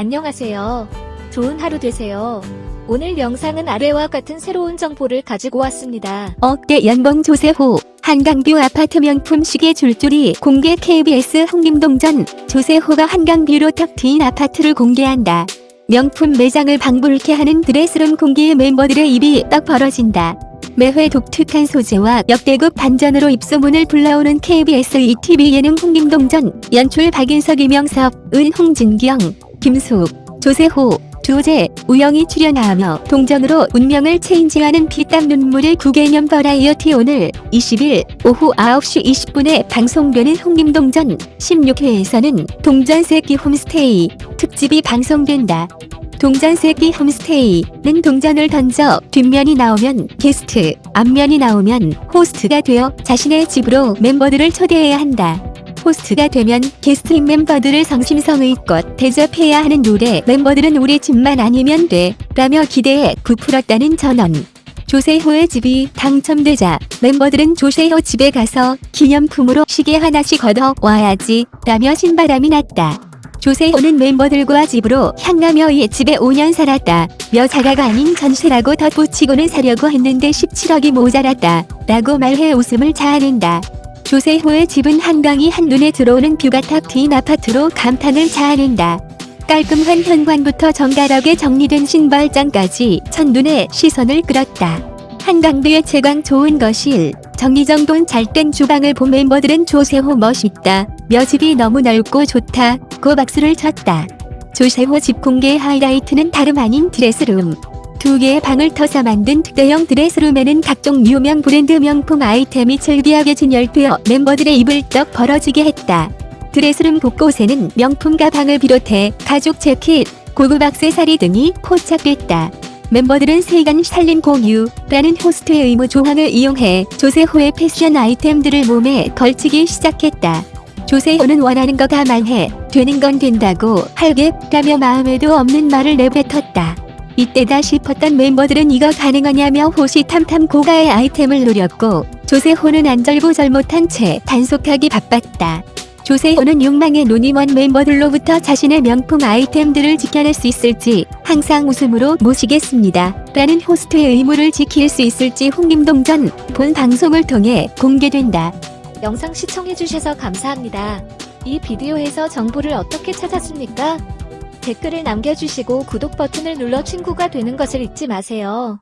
안녕하세요. 좋은 하루 되세요. 오늘 영상은 아래와 같은 새로운 정보를 가지고 왔습니다. 억대 연봉 조세호 한강뷰 아파트 명품 시계 줄줄이 공개 KBS 홍림동전 조세호가 한강뷰로 탁 트인 아파트를 공개한다. 명품 매장을 방불케 하는 드레스룸 공개에 멤버들의 입이 떡 벌어진다. 매회 독특한 소재와 역대급 반전으로 입소문을 불러오는 KBS ETV 예능 홍림동전 연출 박인석 이명섭 은 홍진경 김숙 조세호 조재, 우영이 출연하며 동전으로 운명을 체인지하는 피땀 눈물의 구개념 버라이어티 오늘 20일 오후 9시 20분에 방송되는 홍림동전 16회에서는 동전새끼 홈스테이 특집이 방송된다. 동전새끼 홈스테이는 동전을 던져 뒷면이 나오면 게스트, 앞면이 나오면 호스트가 되어 자신의 집으로 멤버들을 초대해야 한다. 호스트가 되면 게스트인 멤버들을 성심성의껏 대접해야 하는 룰에 멤버들은 우리 집만 아니면 돼 라며 기대에 부풀었다는 전언. 조세호의 집이 당첨되자 멤버들은 조세호 집에 가서 기념품으로 시계 하나씩 걷어 와야지 라며 신바람이 났다. 조세호는 멤버들과 집으로 향하며 이 집에 5년 살았다. 여자가가 아닌 전세라고 덧붙이고는 사려고 했는데 17억이 모자랐다. 라고 말해 웃음을 자아낸다. 조세호의 집은 한강이 한눈에 들어오는 뷰가 탁 트인 아파트로 감탄을 자아낸다. 깔끔한 현관부터 정갈하게 정리된 신발장까지 첫눈에 시선을 끌었다. 한강뷰의 채광 좋은 거실, 정리정돈 잘 된 주방을 본 멤버들은 조세호 멋있다. 며 집이 너무 넓고 좋다. 고 박수를 쳤다. 조세호 집 공개 하이라이트는 다름 아닌 드레스룸. 두 개의 방을 터서 만든 특대형 드레스룸에는 각종 유명 브랜드 명품 아이템이 즐비하게 진열되어 멤버들의 입을 떡 벌어지게 했다. 드레스룸 곳곳에는 명품 가방을 비롯해 가죽 재킷, 고급 액세서리 등이 포착됐다. 멤버들은 세간 살림 공유라는 호스트의 의무 조항을 이용해 조세호의 패션 아이템들을 몸에 걸치기 시작했다. 조세호는 원하는 거다 말해 되는 건 된다고 할게라며 마음에도 없는 말을 내뱉었다. 이때다 싶었던 멤버들은 이거 가능하냐며 호시탐탐 고가의 아이템을 노렸고 조세호는 안절부절 못한 채 단속하기 바빴다. 조세호는 욕망의 먼 멤버들로부터 자신의 명품 아이템들을 지켜낼 수 있을지 항상 웃음으로 모시겠습니다. 라는 호스트의 의무를 지킬 수 있을지 홍림동전 본 방송을 통해 공개된다. 영상 시청해주셔서 감사합니다. 이 비디오에서 정보를 어떻게 찾았습니까? 댓글을 남겨주시고 구독 버튼을 눌러 친구가 되는 것을 잊지 마세요.